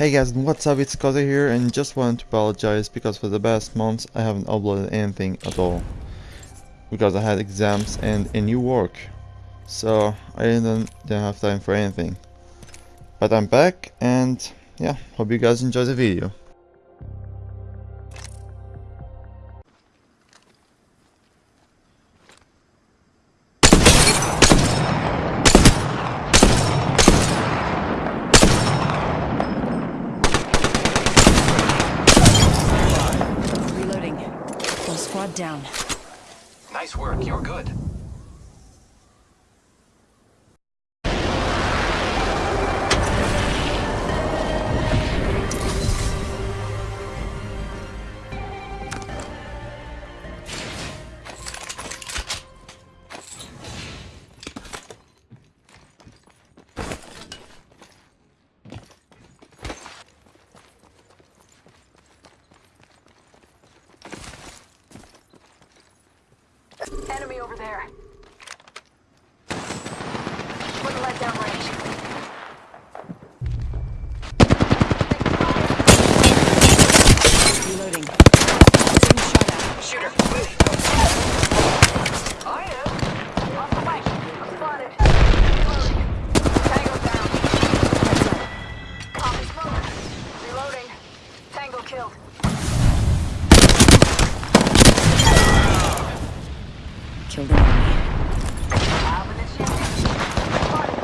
Hey guys, what's up? It's Koza here and just wanted to apologize because for the past months I haven't uploaded anything at all. Because I had exams and a new work. So I didn't, didn't have time for anything. But I'm back and yeah, hope you guys enjoy the video. Down. Nice work, you're good. There. Wouldn't let down range. Reloading. Getting shot at. Shooter, I am. Off the way. I'm spotted. Reloading. Tango down. Copy smoke. Reloading. Tango killed. Killed an enemy. Alvin and Shannon. Spotted.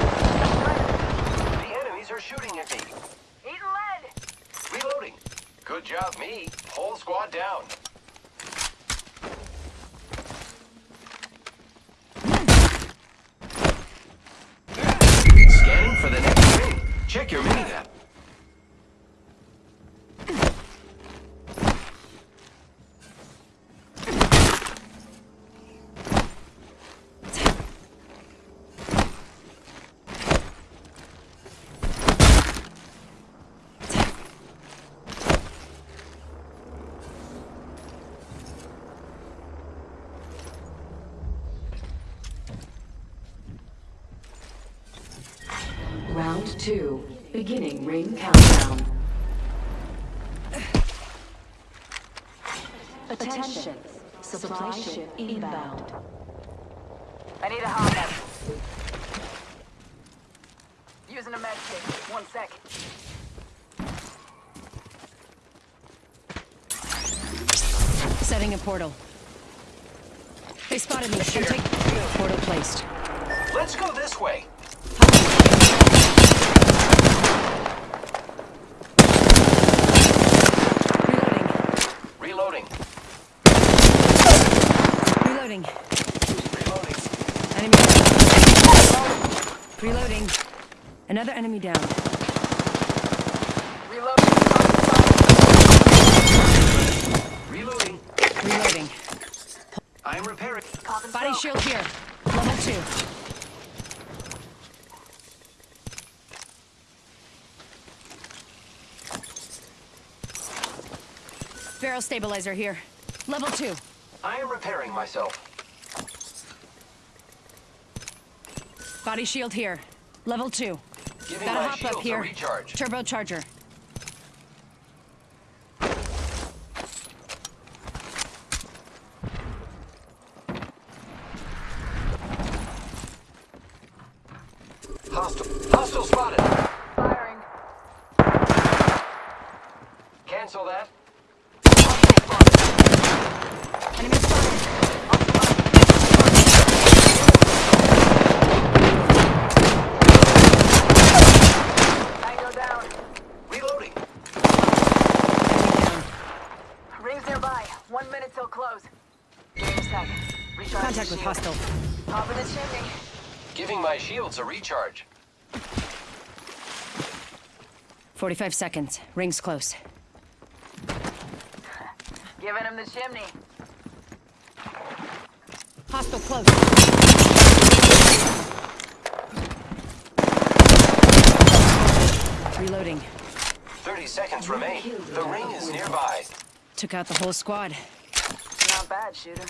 the enemies are shooting at me. Eating lead. Reloading. Good job, me. Whole squad down. Scanning for the next ring. Check your minimap. Round two, beginning ring countdown. Attention, supply ship inbound. I need a hot med. Using a med kit. One sec. Setting a portal. They spotted me. Should take portal placed. Let's go this way. Reloading. Reloading. Enemy down. Reloading. Another enemy down. Reloading. Reloading. Reloading. I'm repairing. Body shield here. Level two. Barrel stabilizer here. Level two. I am repairing myself. Body shield here. Level two. Giving Gotta hop up here. a recharge. Turbocharger. Hostile. Hostile spotted. Firing. Cancel that. Enemy spotted. Tango down. Reloading. Enemy down. Rings nearby. One minute till close. Give me a sec. Recharge Contact with hostile. Pop in the chimney. Giving my shields a recharge. 45 seconds. Rings close. Giving him the chimney. Hostile close. Reloading. 30 seconds remain. The ring is nearby. Took out the whole squad. Not bad, shooter.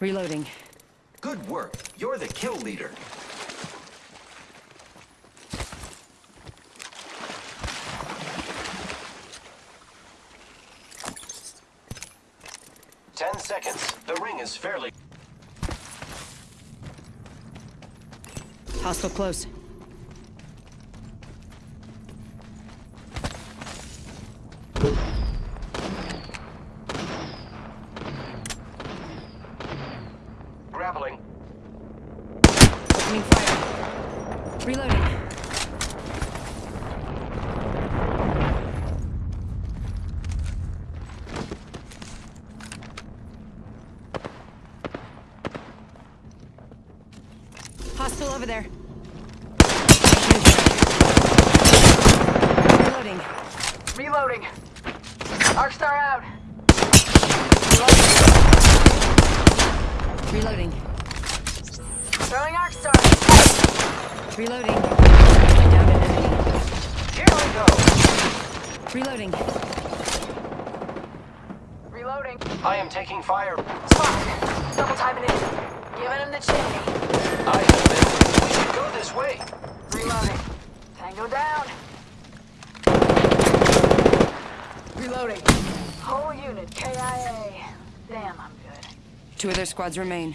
Reloading. Good work. You're the kill leader. Ten seconds. The ring is fairly... Hostile close. Hostile over there. Reloading. Reloading. Arcstar out. Reloading. Throwing Arcstar. Reloading. I an enemy. Here we go. Reloading. Reloading. I am taking fire. Spot. Double timing it. Giving him the chimney. I have been. We should go this way. Reloading. Tango down. Reloading. Whole unit KIA. Damn, I'm good. Two other squads remain.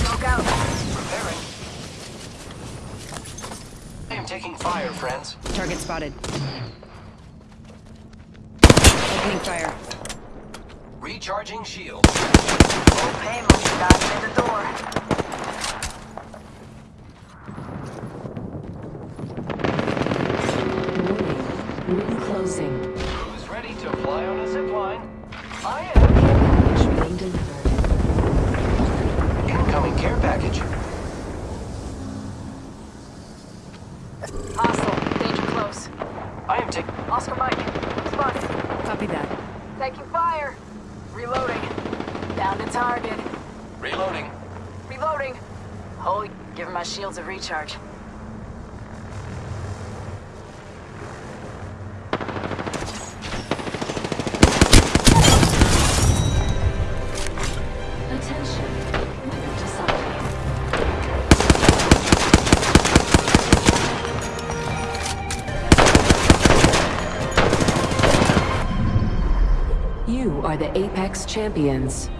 Smoke out. Repairing. I am taking fire, friends. Target spotted. Opening fire. Recharging shield. Full pain must have in the door. Ring closing. Who's ready to fly on a zipline? I am. Package being delivered. Incoming care package. Hostile. Danger close. I am taking... Oscar Mike. Spotted. Copy that. Taking fire. Reloading. Down to target. Reloading. Reloading. Holy, giving my shields a recharge. Are the Apex Champions.